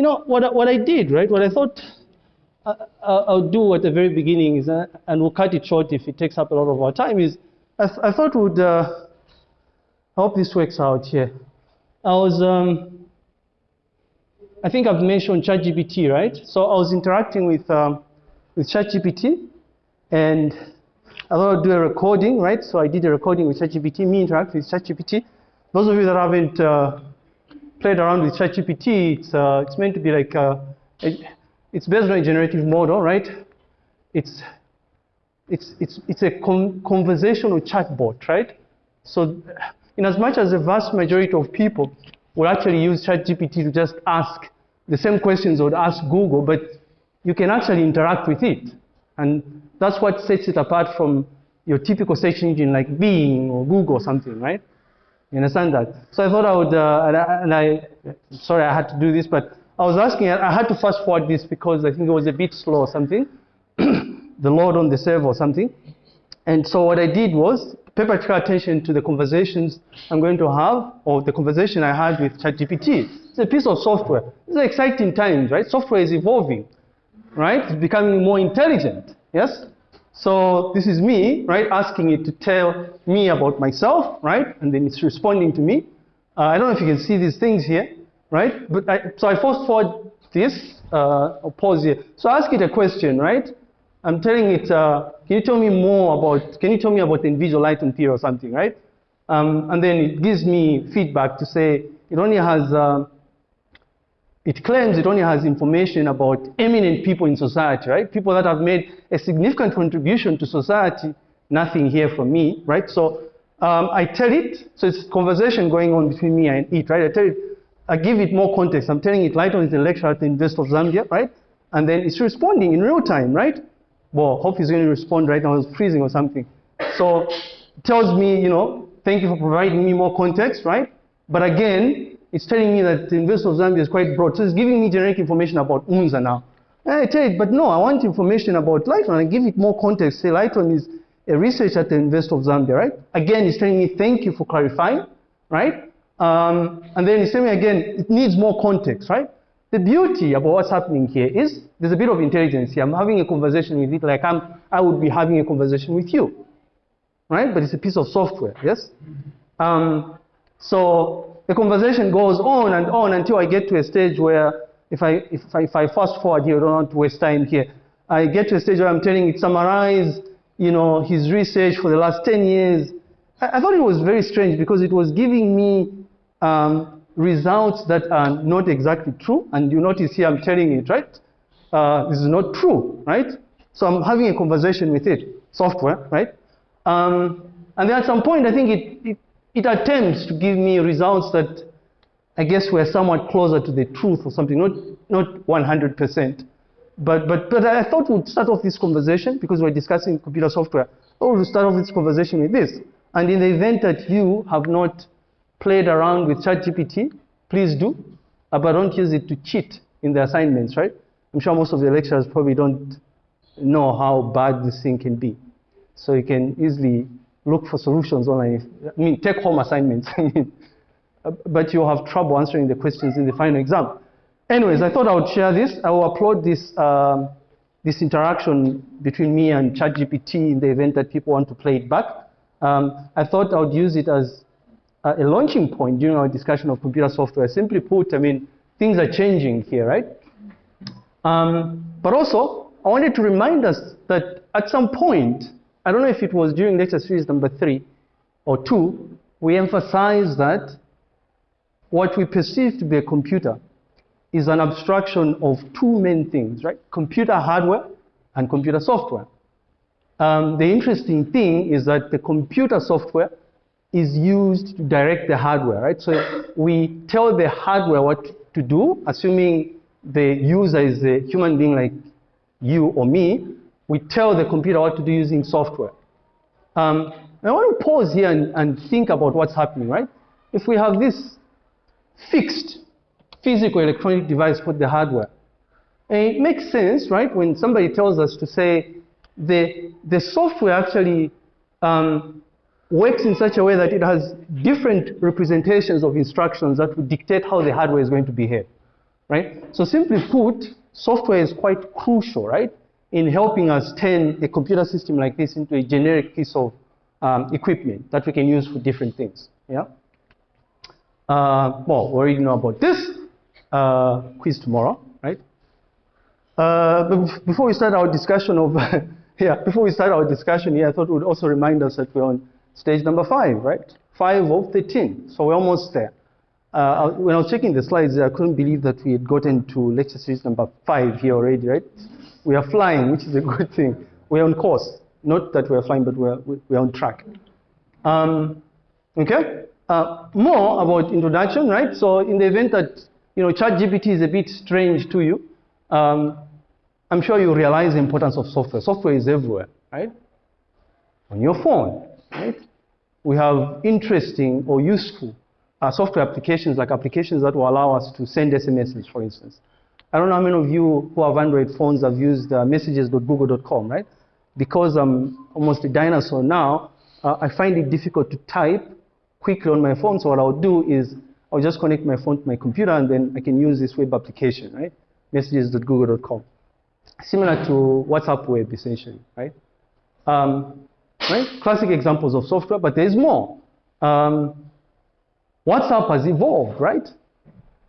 you know, what, I- what I did, right, what I thought I, I- I'll do at the very beginning is, uh, and we'll cut it short if it takes up a lot of our time, is I, I thought would, uh, I hope this works out here. I was, um, I think I've mentioned ChatGPT, right? So I was interacting with, um, with ChatGPT, and I thought I'd do a recording, right? So I did a recording with ChatGPT, me interact with ChatGPT. Those of you that haven't uh, played around with ChatGPT, it's, uh, it's meant to be like, uh, it, it's based on a generative model, right? It's, it's, it's, it's a con- conversational chatbot, right? So, in as much as the vast majority of people will actually use ChatGPT to just ask the same questions would ask Google, but you can actually interact with it. And that's what sets it apart from your typical search engine like Bing or Google or something, right? You understand that? So I thought I would, uh, and, I, and I, sorry I had to do this, but I was asking, I had to fast forward this because I think it was a bit slow or something, the load on the server or something. And so what I did was pay particular attention to the conversations I'm going to have, or the conversation I had with ChatGPT. It's a piece of software. It's exciting times, right? Software is evolving, right? It's becoming more intelligent, yes? So this is me, right, asking it to tell me about myself, right? And then it's responding to me. Uh, I don't know if you can see these things here, right? But I, so I fast forward this, uh, I'll pause here. So I ask it a question, right? I'm telling it, uh, can you tell me more about, can you tell me about the individual Lighton theory or something, right? Um, and then it gives me feedback to say it only has, uh, it claims it only has information about eminent people in society, right? People that have made a significant contribution to society, nothing here from me, right? So um, I tell it, so it's conversation going on between me and it, right? I tell it, I give it more context. I'm telling it Lighton is a lecturer at the University of Zambia, right? And then it's responding in real time, right? Well, hope he's going to respond right now. It's freezing or something. So tells me, you know, thank you for providing me more context, right? But again, it's telling me that the University of Zambia is quite broad. So it's giving me generic information about UNZA now. And I tell it, but no, I want information about Lighton. I give it more context. Say Lighton is a researcher at the University of Zambia, right? Again, it's telling me thank you for clarifying, right? Um, and then it's telling me again, it needs more context, right? The beauty about what's happening here is there's a bit of intelligence here. I'm having a conversation with it like I'm, I would be having a conversation with you, right? But it's a piece of software, yes? Um, so the conversation goes on and on until I get to a stage where if I, if I, if I fast forward here, I don't want to waste time here. I get to a stage where I'm telling it summarize, you know, his research for the last 10 years. I, I thought it was very strange because it was giving me um, results that are not exactly true. And you notice here I'm telling it, right? Uh, this is not true, right? So I'm having a conversation with it, software, right? Um, and then at some point, I think it, it, it attempts to give me results that I guess were somewhat closer to the truth or something, not, not 100%. But, but, but I thought we'd start off this conversation because we're discussing computer software. Oh, we'll start off this conversation with this. And in the event that you have not played around with ChatGPT, please do, uh, but don't use it to cheat in the assignments, right? I'm sure most of the lecturers probably don't know how bad this thing can be. So you can easily look for solutions online. I mean, take home assignments. Uh, but you'll have trouble answering the questions in the final exam. Anyways, I thought I would share this. I will upload this, um, this interaction between me and ChatGPT in the event that people want to play it back. Um, I thought I would use it as a launching point during our discussion of computer software. Simply put, I mean, things are changing here, right? Um, but also, I wanted to remind us that at some point, I don't know if it was during lecture series number three or two, we emphasized that what we perceive to be a computer is an abstraction of two main things, right? Computer hardware and computer software. Um, the interesting thing is that the computer software is used to direct the hardware, right? So we tell the hardware what to do, assuming the user is a human being like you or me. We tell the computer what to do using software. Um, I want to pause here and, and think about what's happening, right? If we have this fixed physical electronic device called the hardware, and it makes sense, right, when somebody tells us to say the, the software actually um, works in such a way that it has different representations of instructions that would dictate how the hardware is going to behave. right? So simply put, software is quite crucial, right, in helping us turn a computer system like this into a generic piece of um, equipment that we can use for different things, yeah? Uh, well, we already know about this uh, quiz tomorrow, right? Uh, before we start our discussion of, yeah, before we start our discussion here, I thought we would also remind us that we're on stage number five, right? Five of 13, so we're almost there. Uh, when I was checking the slides, I couldn't believe that we had gotten to lecture series number five here already, right? We are flying, which is a good thing. We're on course. Not that we're flying, but we're, we're on track. Um, okay? Uh, more about introduction, right? So in the event that, you know, ChatGPT is a bit strange to you, um, I'm sure you realize the importance of software. Software is everywhere, right? On your phone, right? We have interesting or useful uh, software applications, like applications that will allow us to send SMSs, for instance. I don't know how many of you who have Android phones have used uh, messages.google.com, right? Because I'm almost a dinosaur now, uh, I find it difficult to type quickly on my phone. So what I'll do is I'll just connect my phone to my computer and then I can use this web application, right? Messages.google.com. Similar to WhatsApp web, essentially, right? Um, right? Classic examples of software, but there's more. Um, WhatsApp has evolved, right?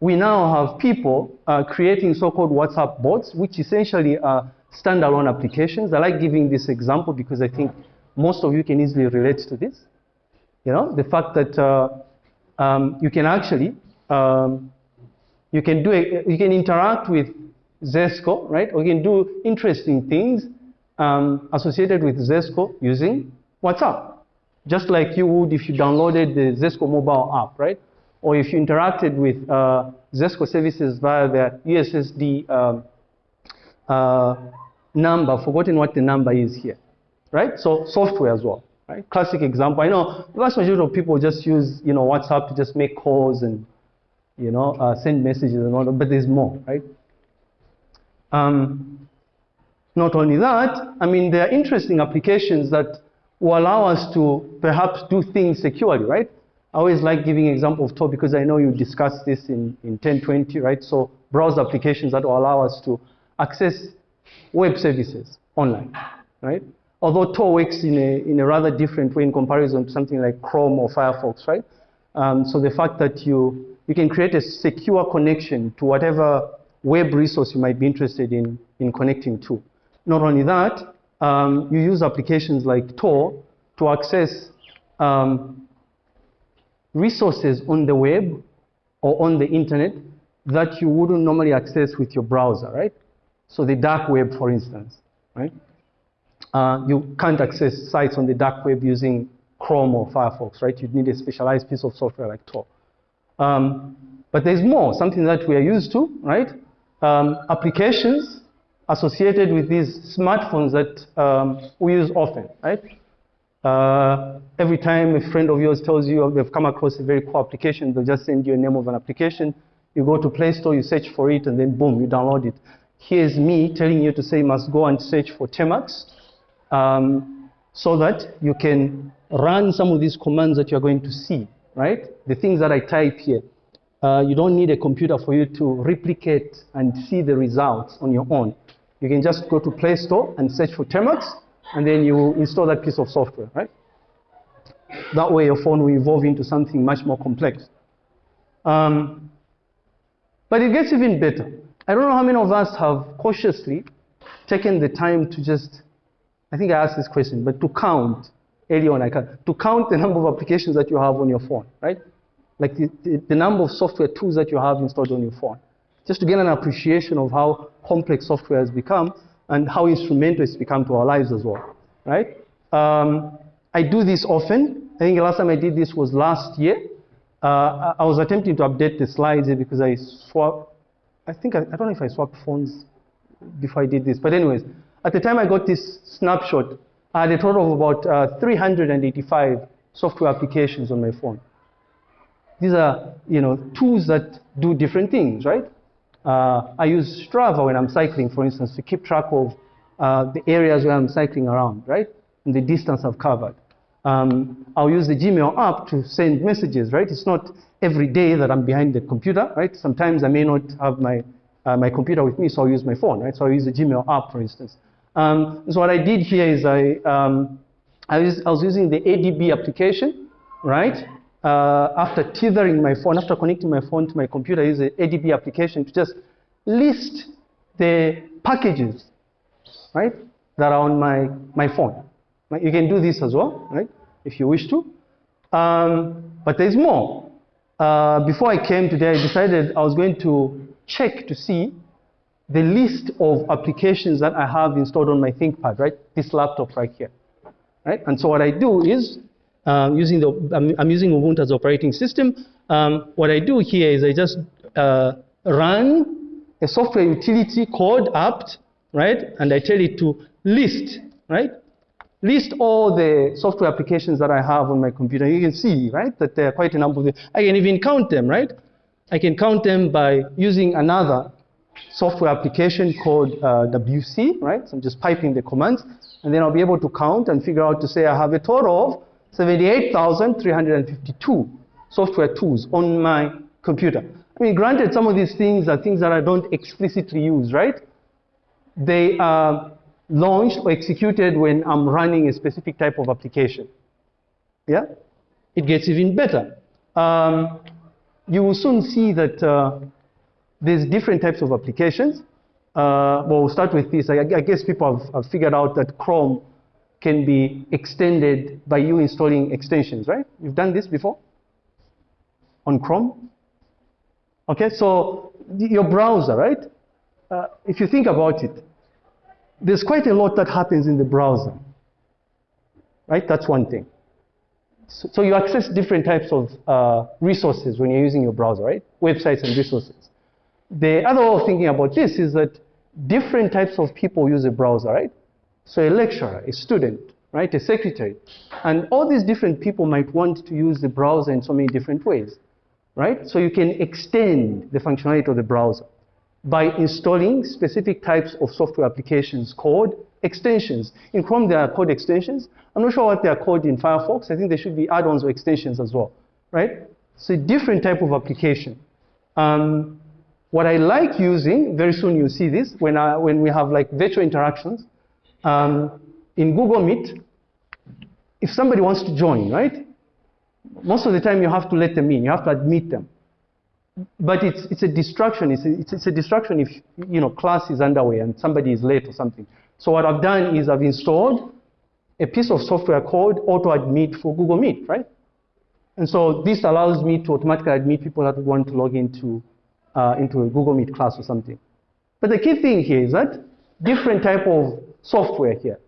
We now have people uh, creating so-called WhatsApp bots, which essentially are standalone applications. I like giving this example because I think most of you can easily relate to this. You know, the fact that uh, um, you can actually, um, you can do, a, you can interact with Zesco, right? Or you can do interesting things um, associated with Zesco using WhatsApp just like you would if you downloaded the Zesco mobile app, right? Or if you interacted with uh, Zesco services via the USSD um, uh, number, forgotten what the number is here, right? So software as well, right? Classic example. I know the vast majority of people just use, you know, WhatsApp to just make calls and, you know, uh, send messages and all that, but there's more, right? Um, not only that, I mean, there are interesting applications that will allow us to perhaps do things securely, right? I always like giving example of Tor because I know you discussed this in, in 1020, right? So browser applications that will allow us to access web services online, right? Although Tor works in a, in a rather different way in comparison to something like Chrome or Firefox, right? Um, so the fact that you, you can create a secure connection to whatever web resource you might be interested in, in connecting to. Not only that, um, you use applications like Tor to access um, resources on the web or on the internet that you wouldn't normally access with your browser, right? So the dark web, for instance, right? Uh, you can't access sites on the dark web using Chrome or Firefox, right? You'd need a specialized piece of software like Tor. Um, but there's more, something that we are used to, right? Um, applications associated with these smartphones that um, we use often, right? Uh, every time a friend of yours tells you they've come across a very cool application, they'll just send you a name of an application. You go to Play Store, you search for it, and then boom, you download it. Here's me telling you to say you must go and search for Termux um, so that you can run some of these commands that you're going to see, right? The things that I type here. Uh, you don't need a computer for you to replicate and see the results on your own. You can just go to Play Store and search for Termux, and then you install that piece of software, right? That way your phone will evolve into something much more complex. Um, but it gets even better. I don't know how many of us have cautiously taken the time to just, I think I asked this question, but to count early on, I can, to count the number of applications that you have on your phone, right? Like the, the, the number of software tools that you have installed on your phone just to get an appreciation of how complex software has become and how instrumental it's become to our lives as well, right? Um, I do this often. I think the last time I did this was last year. Uh, I was attempting to update the slides because I swapped, I think, I, I, don't know if I swapped phones before I did this, but anyways, at the time I got this snapshot, I had a total of about uh, 385 software applications on my phone. These are, you know, tools that do different things, right? Uh, I use Strava when I'm cycling, for instance, to keep track of uh, the areas where I'm cycling around, right? And the distance I've covered. Um, I'll use the Gmail app to send messages, right? It's not every day that I'm behind the computer, right? Sometimes I may not have my, uh, my computer with me, so I'll use my phone, right? So I'll use the Gmail app, for instance. Um, so what I did here is I, um, I, was, I was using the ADB application, right? Uh, after tethering my phone, after connecting my phone to my computer, use the ADB application to just list the packages, right, that are on my, my phone. Right? You can do this as well, right, if you wish to. Um, but there's more. Uh, before I came today, I decided I was going to check to see the list of applications that I have installed on my ThinkPad, right? This laptop right here, right? And so what I do is, um, using the, I'm, I'm, using Ubuntu as operating system. Um, what I do here is I just uh, run a software utility called apt, right? And I tell it to list, right? List all the software applications that I have on my computer. You can see, right, that there are quite a number of them. I can even count them, right? I can count them by using another software application called uh, WC, right? So I'm just piping the commands, and then I'll be able to count and figure out to say I have a total of 78,352 software tools on my computer. I mean, granted, some of these things are things that I don't explicitly use, right? They are launched or executed when I'm running a specific type of application. Yeah? It gets even better. Um, you will soon see that uh, there's different types of applications. Uh, well, we'll start with this. I, I guess people have, have, figured out that Chrome can be extended by you installing extensions, right? You've done this before on Chrome? Okay, so your browser, right? Uh, if you think about it, there's quite a lot that happens in the browser, right? That's one thing. So, so you access different types of uh, resources when you're using your browser, right? Websites and resources. The other way of thinking about this is that different types of people use a browser, right? So a lecturer, a student, right, a secretary, and all these different people might want to use the browser in so many different ways, right? So you can extend the functionality of the browser by installing specific types of software applications called extensions. In Chrome, there are called extensions. I'm not sure what they are called in Firefox. I think there should be add-ons or extensions as well, right? So a different type of application. Um, what I like using, very soon you'll see this, when, I, when we have like virtual interactions, um, in Google Meet, if somebody wants to join, right? Most of the time you have to let them in, you have to admit them. But it's, it's a distraction, it's a, it's, it's a distraction if, you know, class is underway and somebody is late or something. So what I've done is I've installed a piece of software called Auto Admit for Google Meet, right? And so this allows me to automatically admit people that want to log into uh, into a Google Meet class or something. But the key thing here is that different type of software here,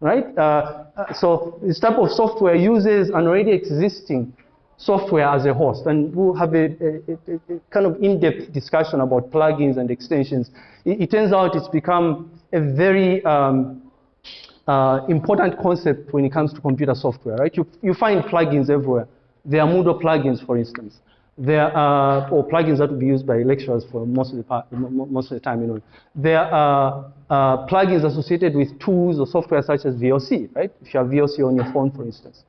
right? Uh, uh, so this type of software uses an already existing software as a host, and we'll have a, a, a, a kind of in-depth discussion about plugins and extensions. It, it, turns out it's become a very um, uh, important concept when it comes to computer software, right? You, you find plugins everywhere. There are Moodle plugins, for instance. There are or plugins that will be used by lecturers for most of the part, most of the time. You know, there are uh, plugins associated with tools or software such as VLC, right? If you have VLC on your phone, for instance.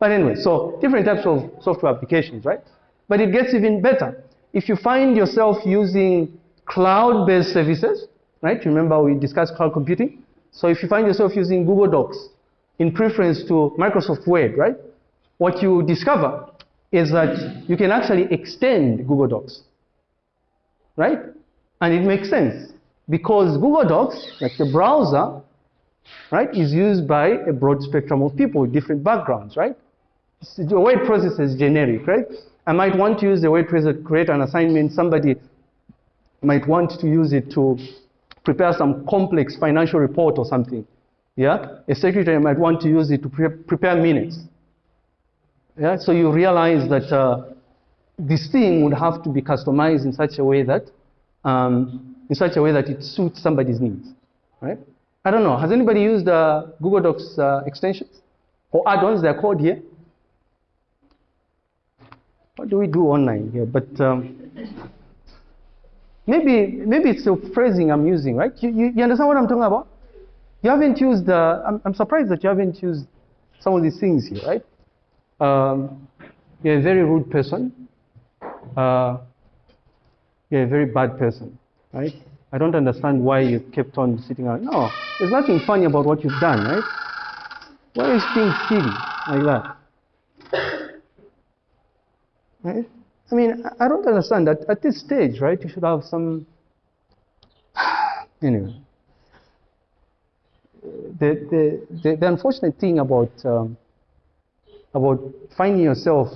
But anyway, so different types of software applications, right? But it gets even better. If you find yourself using cloud-based services, right? Remember we discussed cloud computing. So if you find yourself using Google Docs in preference to Microsoft Word, right? What you discover is that you can actually extend Google Docs, right? And it makes sense because Google Docs, like the browser, right, is used by a broad spectrum of people with different backgrounds, right? The word processor is generic, right? I might want to use the word processor to create an assignment. Somebody might want to use it to prepare some complex financial report or something. Yeah? A secretary might want to use it to pre prepare minutes. Yeah, so you realize that uh, this thing would have to be customized in such a way that um, in such a way that it suits somebody's needs, right? I don't know. Has anybody used uh, Google Docs uh, extensions or add-ons? They're called here. What do we do online here? But um, maybe maybe it's the phrasing I'm using, right? You, you, you understand what I'm talking about? You haven't used. Uh, I'm, I'm surprised that you haven't used some of these things here, right? Um, you're a very rude person, uh, you're a very bad person, right? I don't understand why you kept on sitting out. No, there's nothing funny about what you've done, right? Why you being silly like that? Right? I mean, I don't understand that at this stage, right? You should have some. anyway, the the the, the unfortunate thing about um, about finding yourself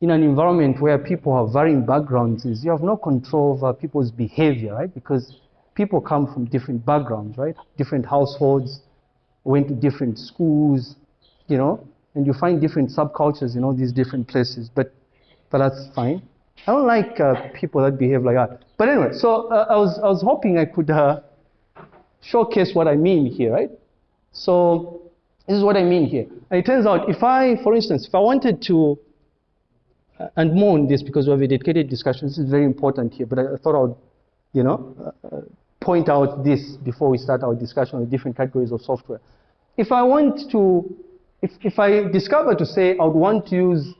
in an environment where people have varying backgrounds is you have no control over people's behavior, right? Because people come from different backgrounds, right? Different households, went to different schools, you know, and you find different subcultures in all these different places. But, but that's fine. I don't like uh, people that behave like that. But anyway, so uh, I was I was hoping I could uh, showcase what I mean here, right? So this is what I mean here. And it turns out if I, for instance, if I wanted to uh, and more on this because we have a dedicated discussion. This is very important here, but I, I thought I would, you know, uh, point out this before we start our discussion on the different categories of software. If I want to, if, if I discover to say I would want to use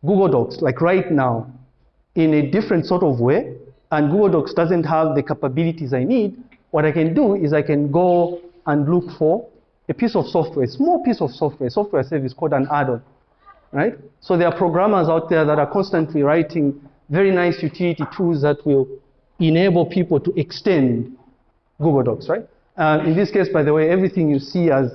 Google Docs, like right now, in a different sort of way, and Google Docs doesn't have the capabilities I need, what I can do is I can go and look for a piece of software, a small piece of software, software service called an add-on right? So there are programmers out there that are constantly writing very nice utility tools that will enable people to extend Google Docs, right? Uh, in this case, by the way, everything you see as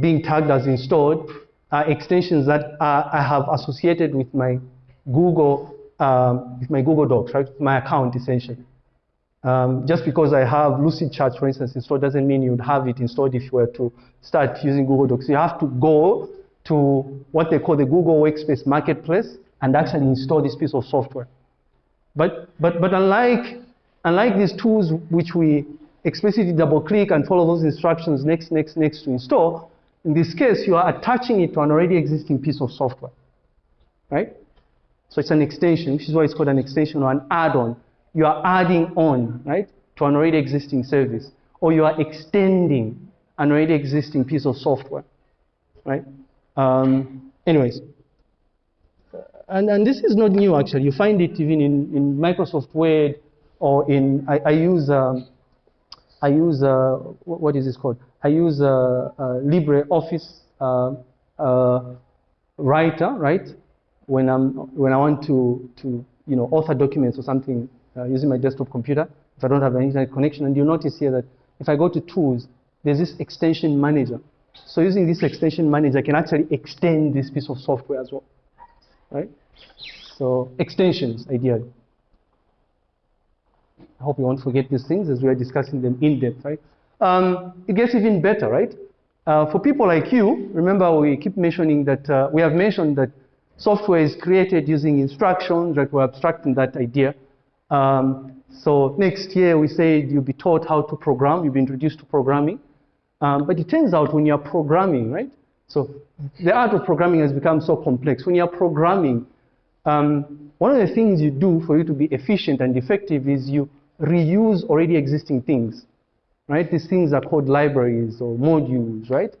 being tagged as installed are extensions that are, I have associated with my Google, um, with my Google Docs, right? My account, essentially. Um, just because I have Lucid Lucidchart, for instance, installed doesn't mean you'd have it installed if you were to start using Google Docs. You have to go to what they call the Google Workspace Marketplace and actually install this piece of software. But, but, but unlike, unlike these tools which we explicitly double click and follow those instructions next, next, next to install, in this case, you are attaching it to an already existing piece of software, right? So it's an extension, which is why it's called an extension or an add-on. You are adding on, right, to an already existing service, or you are extending an already existing piece of software, right? Um, anyways, and, and this is not new actually. You find it even in, in Microsoft Word or in, I, I use, um, I use, uh, what is this called? I use uh, uh, LibreOffice uh, uh, Writer, right? When, I'm, when I want to, to you know, author documents or something using my desktop computer, if I don't have an internet connection. And you'll notice here that if I go to Tools, there's this extension manager. So using this extension manager, I can actually extend this piece of software as well, right? So extensions, ideally. I hope you won't forget these things as we are discussing them in depth, right? Um, it gets even better, right? Uh, for people like you, remember we keep mentioning that, uh, we have mentioned that software is created using instructions, right? We're abstracting that idea. Um, so next year we said you'll be taught how to program, you'll be introduced to programming. Um, but it turns out when you're programming, right? So the art of programming has become so complex. When you're programming, um, one of the things you do for you to be efficient and effective is you reuse already existing things, right? These things are called libraries or modules, right?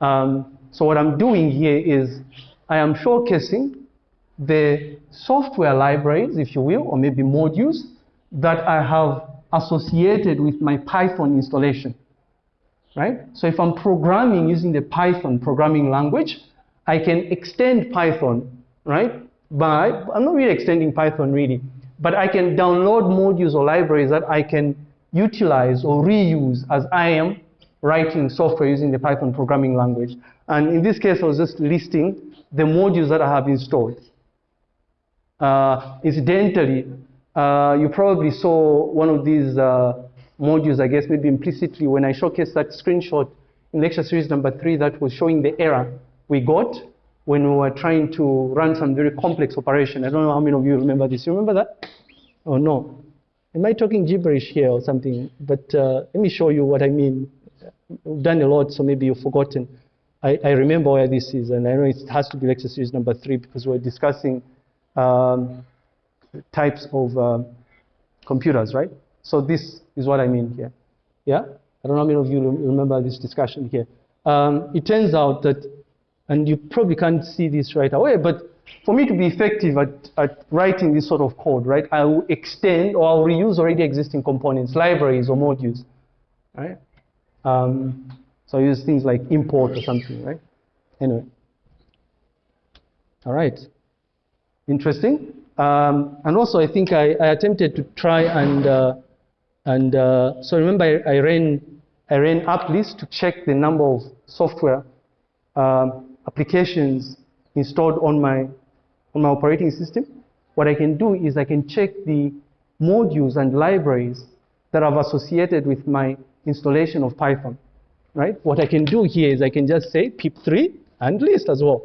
Um, so what I'm doing here is I am showcasing the software libraries, if you will, or maybe modules that I have associated with my Python installation right? So if I'm programming using the Python programming language, I can extend Python, right? By, I'm not really extending Python really, but I can download modules or libraries that I can utilize or reuse as I am writing software using the Python programming language. And in this case, I was just listing the modules that I have installed. Uh, incidentally, uh, you probably saw one of these uh, modules, I guess, maybe implicitly when I showcased that screenshot in lecture series number three that was showing the error we got when we were trying to run some very complex operation. I don't know how many of you remember this. You remember that? Oh, no. Am I talking gibberish here or something? But uh, let me show you what I mean. We've done a lot, so maybe you've forgotten. I, I, remember where this is, and I know it has to be lecture series number three because we're discussing um, types of uh, computers, right? So this is what I mean here. Yeah? I don't know how many of you remember this discussion here. Um, it turns out that, and you probably can't see this right away, but for me to be effective at, at writing this sort of code, right, I will extend or I'll reuse already existing components, libraries or modules, right? Um, so I use things like import or something, right? Anyway. All right. Interesting. Um, and also, I think I, I attempted to try and uh, and uh, so remember, I, I, ran I ran apt list to check the number of software um, applications installed on my on my operating system. What I can do is I can check the modules and libraries that I've associated with my installation of Python. Right? What I can do here is I can just say pip3 and list as well.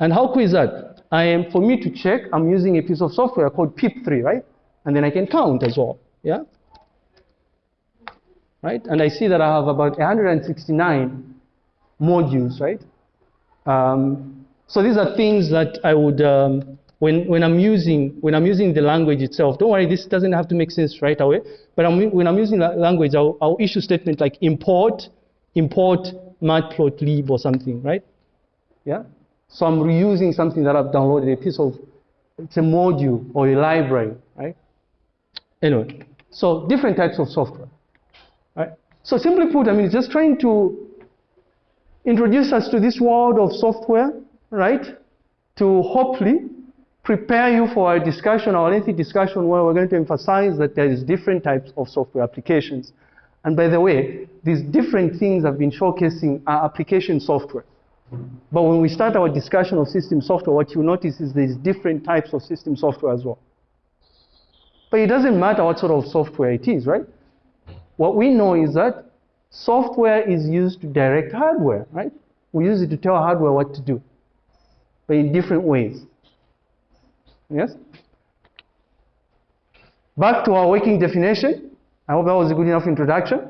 And how cool is that? I am, for me to check, I'm using a piece of software called pip3, right? And then I can count as well, yeah? Right? And I see that I have about 169 modules, right? Um, so these are things that I would, um, when, when, I'm using, when I'm using the language itself, don't worry, this doesn't have to make sense right away, but I'm, when I'm using language, I'll, I'll issue statements like import, import matplotlib or something, right? Yeah? So I'm reusing something that I've downloaded, a piece of, it's a module or a library, right? Anyway, so different types of software, right? So simply put, I mean, just trying to introduce us to this world of software, right? To hopefully prepare you for a discussion, our lengthy discussion, where we're going to emphasize that there is different types of software applications. And by the way, these different things I've been showcasing are application software. But when we start our discussion of system software, what you notice is there's different types of system software as well. But it doesn't matter what sort of software it is, right? What we know is that software is used to direct hardware, right? We use it to tell hardware what to do, but in different ways. Yes? Back to our working definition. I hope that was a good enough introduction.